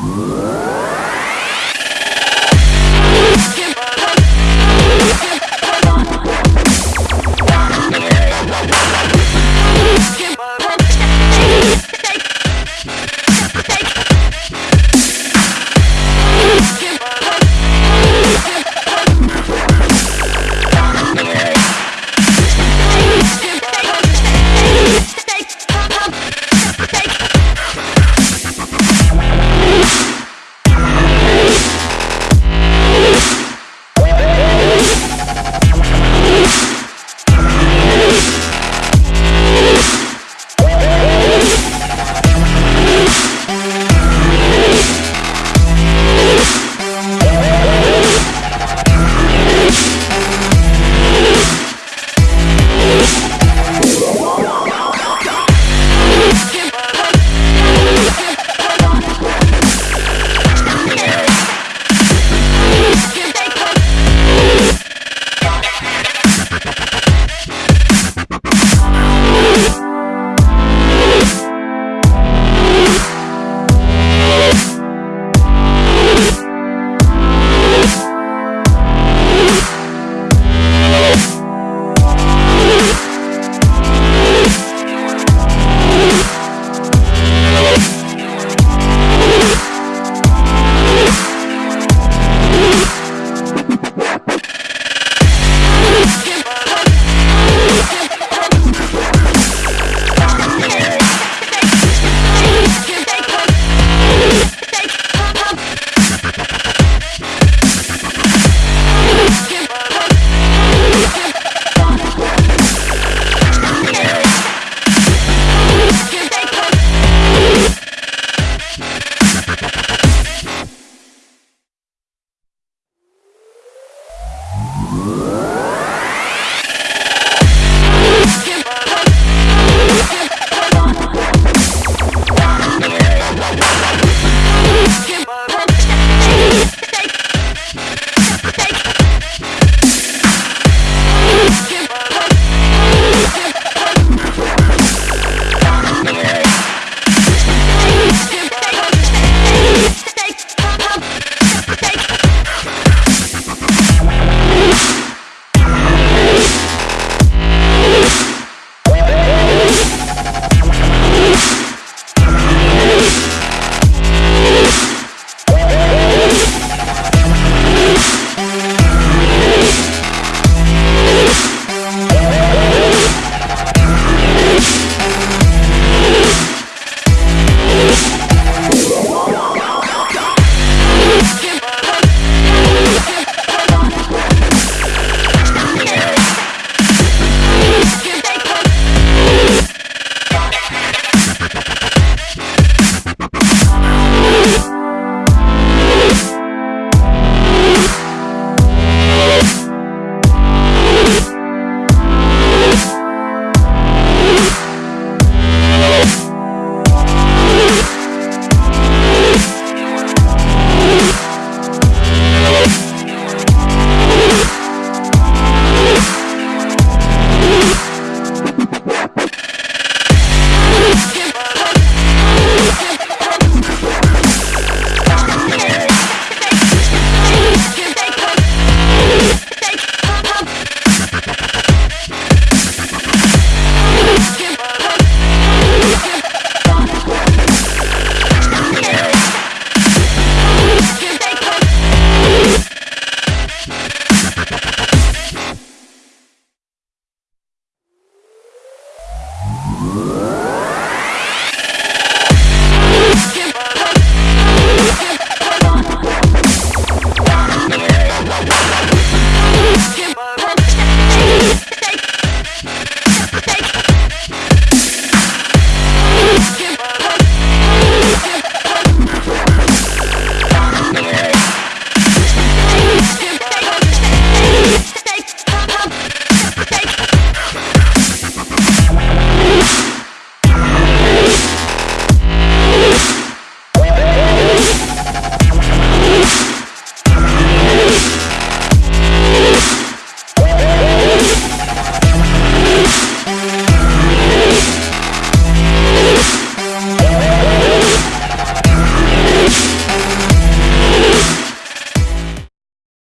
Whoa. Whoa.